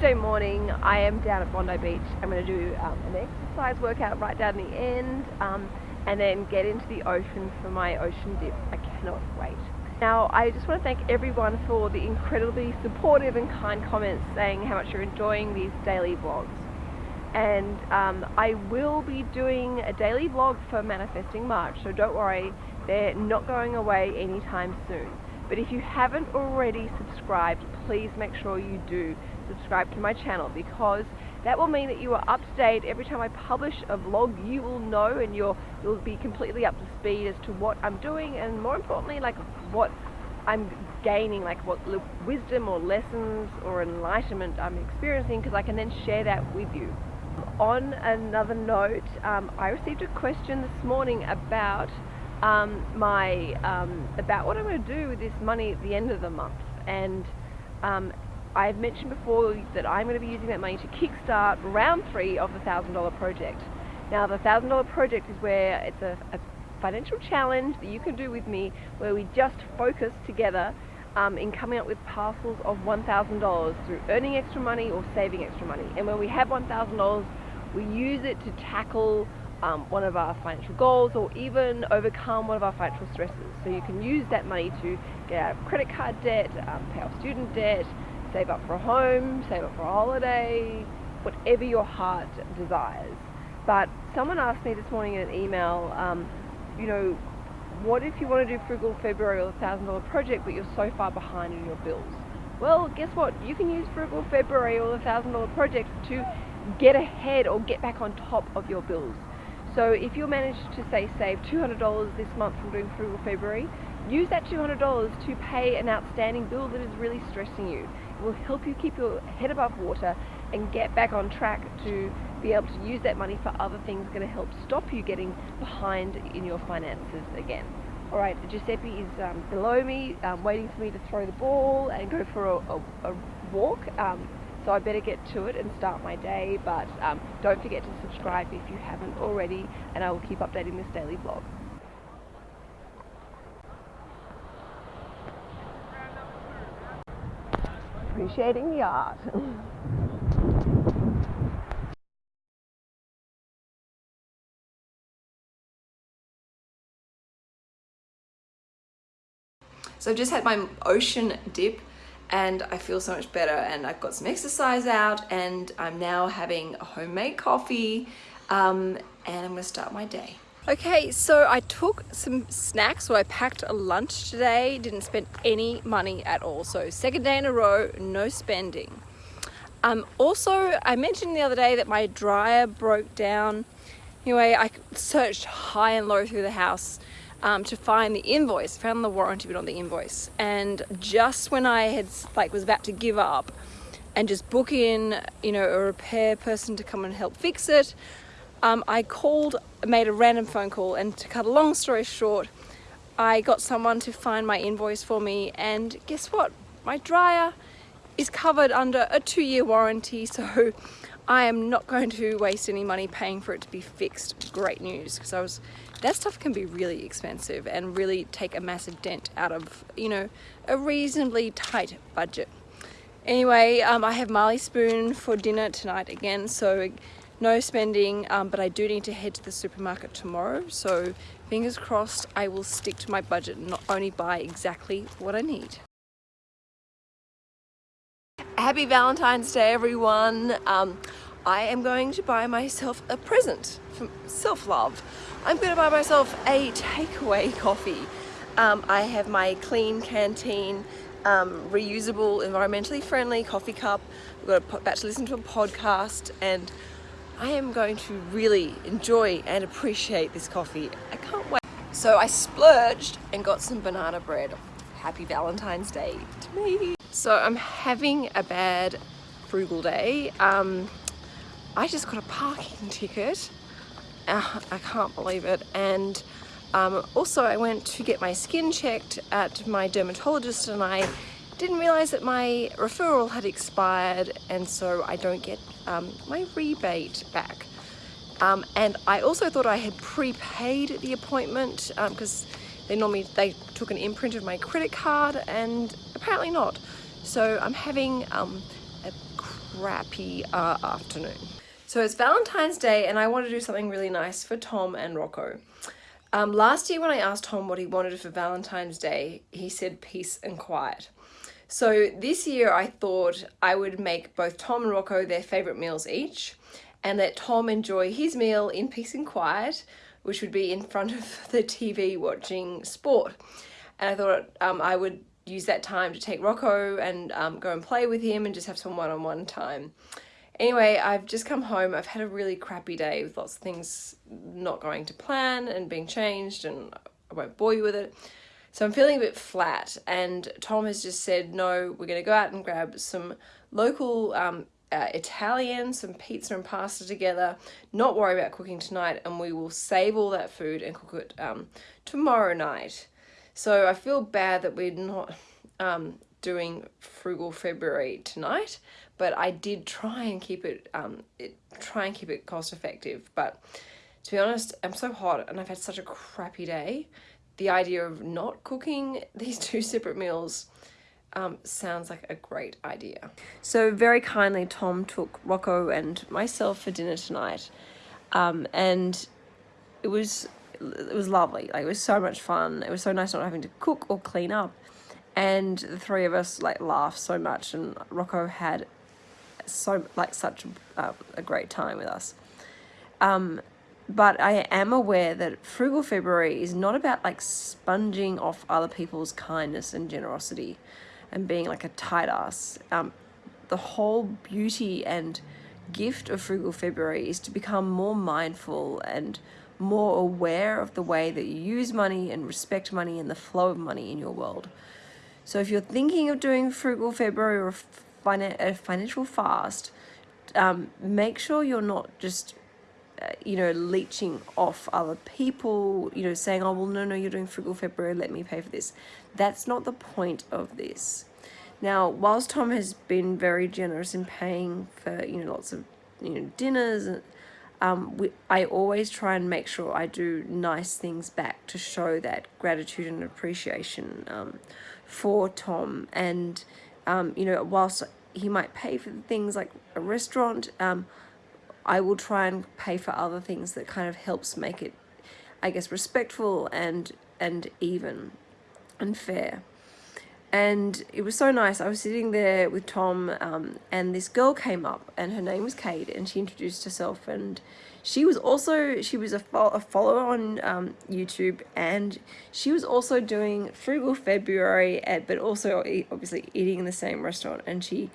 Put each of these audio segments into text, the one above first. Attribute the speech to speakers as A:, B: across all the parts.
A: Tuesday morning. I am down at Bondi Beach. I'm going to do um, an exercise workout right down the end um, and then get into the ocean for my ocean dip. I cannot wait. Now, I just want to thank everyone for the incredibly supportive and kind comments saying how much you're enjoying these daily vlogs. And um, I will be doing a daily vlog for Manifesting March, so don't worry, they're not going away anytime soon. But if you haven't already subscribed, please make sure you do subscribe to my channel because that will mean that you are up to date every time I publish a vlog you will know and you'll you'll be completely up to speed as to what I'm doing and more importantly like what I'm gaining like what wisdom or lessons or enlightenment I'm experiencing because I can then share that with you. On another note, um, I received a question this morning about um, my um, about what I'm going to do with this money at the end of the month and um, I've mentioned before that I'm going to be using that money to kickstart round three of the $1,000 project. Now the $1,000 project is where it's a, a, financial challenge that you can do with me where we just focus together um, in coming up with parcels of $1,000 through earning extra money or saving extra money. And when we have $1,000 we use it to tackle um, one of our financial goals or even overcome one of our financial stresses. So you can use that money to get out of credit card debt, um, pay off student debt, save up for a home, save up for a holiday, whatever your heart desires. But someone asked me this morning in an email, um, you know, what if you want to do Frugal February or the $1,000 project but you're so far behind in your bills? Well, guess what? You can use Frugal February or the $1,000 project to get ahead or get back on top of your bills. So if you manage to say save $200 this month from doing Frugal February, use that $200 to pay an outstanding bill that is really stressing you It will help you keep your head above water and get back on track to be able to use that money for other things going to help stop you getting behind in your finances again. Alright, Giuseppe is um, below me, um, waiting for me to throw the ball and go for a, a, a walk. Um, so I better get to it and start my day, but um, don't forget to subscribe if you haven't already, and I will keep updating this daily vlog. appreciating the art. So I've just had my ocean dip and I feel so much better and I've got some exercise out and I'm now having a homemade coffee um, and I'm gonna start my day. Okay, so I took some snacks, so I packed a lunch today, didn't spend any money at all. So second day in a row, no spending. Um, also, I mentioned the other day that my dryer broke down. Anyway, I searched high and low through the house um, to find the invoice, found the warranty but on the invoice. And just when I had like was about to give up and just book in, you know, a repair person to come and help fix it, um, I called, made a random phone call and to cut a long story short, I got someone to find my invoice for me and guess what? My dryer is covered under a two-year warranty so I am not going to waste any money paying for it to be fixed. Great news because I was that stuff can be really expensive and really take a massive dent out of you know a reasonably tight budget. Anyway, um, I have Marley Spoon for dinner tonight again so no spending um, but I do need to head to the supermarket tomorrow so fingers crossed I will stick to my budget and not only buy exactly what I need. Happy Valentine's Day everyone. Um, I am going to buy myself a present for self-love. I'm going to buy myself a takeaway coffee. Um, I have my Klean Kanteen um, reusable, environmentally friendly coffee cup. I've got about to listen to a podcast and I am going to really enjoy and appreciate this coffee. I can't wait. So I splurged and got some banana bread. Happy Valentine's Day to me. So I'm having a bad frugal day. Um, I just got a parking ticket. Uh, I can't believe it. And um, also I went to get my skin checked at my dermatologist and I didn't realize that my referral had expired and so I don't get um, my rebate back. Um, and I also thought I had prepaid the appointment because um, they normally they took an imprint of my credit card and apparently not. So I'm having um, a crappy uh, afternoon. So it's Valentine's Day and I want to do something really nice for Tom and Rocco. Um, last year when I asked Tom what he wanted for Valentine's Day, he said peace and quiet. So this year I thought I would make both Tom and Rocco their favourite meals each and let Tom enjoy his meal in peace and quiet, which would be in front of the TV watching sport. And I thought um, I would use that time to take Rocco and um, go and play with him and just have some one-on-one -on -one time. Anyway, I've just come home. I've had a really crappy day with lots of things not going to plan and being changed and I won't bore you with it. So I'm feeling a bit flat and Tom has just said, no, we're going to go out and grab some local um, uh, Italian, some pizza and pasta together, not worry about cooking tonight and we will save all that food and cook it um, tomorrow night. So I feel bad that we're not um, doing frugal February tonight, but I did try and keep it, um, it, try and keep it cost effective. But to be honest, I'm so hot and I've had such a crappy day. The idea of not cooking these two separate meals um, sounds like a great idea. So very kindly, Tom took Rocco and myself for dinner tonight, um, and it was it was lovely. Like it was so much fun. It was so nice not having to cook or clean up and the three of us like laughed so much and Rocco had so like such uh, a great time with us um, but I am aware that frugal February is not about like sponging off other people's kindness and generosity and being like a tight ass um, the whole beauty and gift of frugal February is to become more mindful and more aware of the way that you use money and respect money and the flow of money in your world. So if you're thinking of doing frugal February or a financial fast, um, make sure you're not just, you know, leeching off other people, you know, saying, oh, well, no, no, you're doing frugal February, let me pay for this. That's not the point of this. Now, whilst Tom has been very generous in paying for, you know, lots of, you know, dinners and um, we, I always try and make sure I do nice things back to show that gratitude and appreciation um, for Tom and um, you know whilst he might pay for things like a restaurant um, I will try and pay for other things that kind of helps make it I guess respectful and and even and fair and it was so nice I was sitting there with Tom um, and this girl came up and her name was Kate and she introduced herself and she was also, she was a, fo a follower on um, YouTube and she was also doing Frugal February, at, but also obviously eating in the same restaurant. And she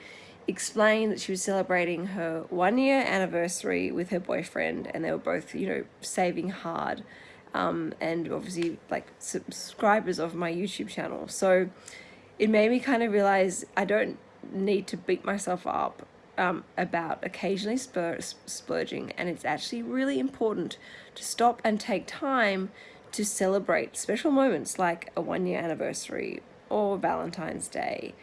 A: explained that she was celebrating her one year anniversary with her boyfriend and they were both, you know, saving hard. Um, and obviously like subscribers of my YouTube channel. So it made me kind of realize I don't need to beat myself up um, about occasionally spur splurging and it's actually really important to stop and take time to celebrate special moments like a one year anniversary or Valentine's Day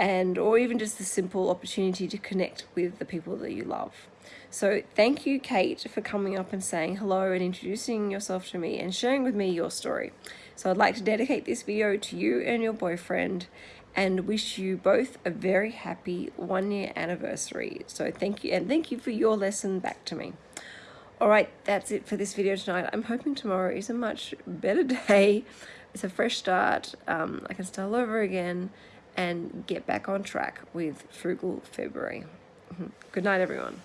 A: and or even just the simple opportunity to connect with the people that you love. So thank you Kate for coming up and saying hello and introducing yourself to me and sharing with me your story. So I'd like to dedicate this video to you and your boyfriend and wish you both a very happy one year anniversary. So thank you and thank you for your lesson back to me. Alright, that's it for this video tonight. I'm hoping tomorrow is a much better day. It's a fresh start. Um, I can start all over again and get back on track with Frugal February. Mm-hmm. Good night, everyone.